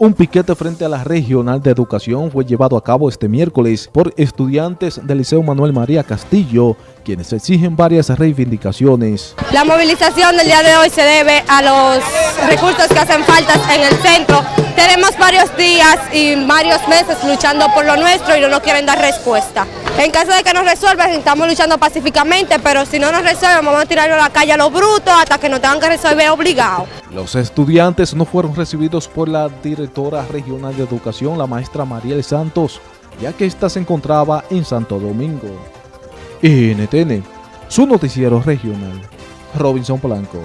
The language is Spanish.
Un piquete frente a la Regional de Educación fue llevado a cabo este miércoles por estudiantes del Liceo Manuel María Castillo, quienes exigen varias reivindicaciones. La movilización del día de hoy se debe a los recursos que hacen falta en el centro. Tenemos varios días y varios meses luchando por lo nuestro y no nos quieren dar respuesta. En caso de que nos resuelvan, estamos luchando pacíficamente, pero si no nos resuelven, vamos a tirarlo a la calle a los brutos hasta que nos tengan que resolver obligados. Los estudiantes no fueron recibidos por la directora regional de educación, la maestra Mariel Santos, ya que ésta se encontraba en Santo Domingo. NTN, su noticiero regional, Robinson Blanco.